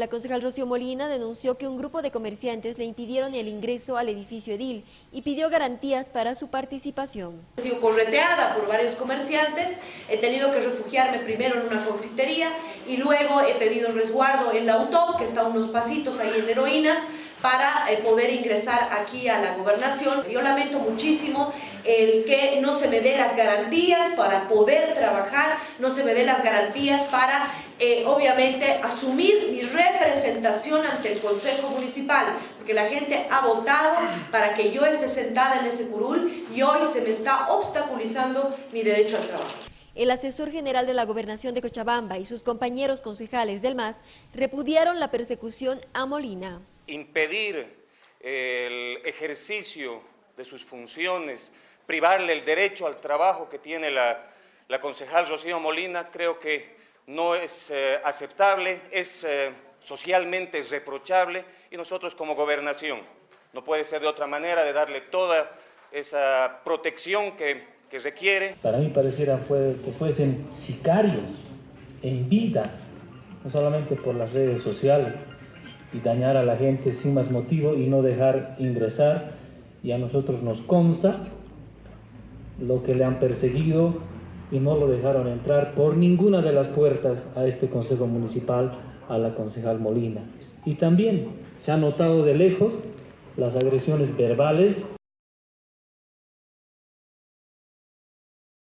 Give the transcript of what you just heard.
La concejal Rocío Molina denunció que un grupo de comerciantes le impidieron el ingreso al edificio edil y pidió garantías para su participación. He sido correteada por varios comerciantes, he tenido que refugiarme primero en una confitería y luego he pedido resguardo en la UTOP, que está a unos pasitos ahí en Heroínas, para eh, poder ingresar aquí a la gobernación. Yo lamento muchísimo el que no se me dé las garantías para poder trabajar, no se me dé las garantías para, eh, obviamente, asumir mi representación ante el Consejo Municipal, porque la gente ha votado para que yo esté sentada en ese curul y hoy se me está obstaculizando mi derecho al trabajo. El asesor general de la Gobernación de Cochabamba y sus compañeros concejales del MAS repudiaron la persecución a Molina impedir el ejercicio de sus funciones, privarle el derecho al trabajo que tiene la, concejal Rocío Molina, creo que no es eh, aceptable, es eh, socialmente reprochable y nosotros como gobernación no puede ser de otra manera de darle toda esa protección que, que requiere. Para mí pareciera fue, que fuesen sicarios en vida, no solamente por las redes sociales, y dañar a la gente sin más motivo y no dejar ingresar. Y a nosotros nos consta lo que le han perseguido y no lo dejaron entrar por ninguna de las puertas a este Consejo Municipal, a la concejal Molina. Y también se ha notado de lejos las agresiones verbales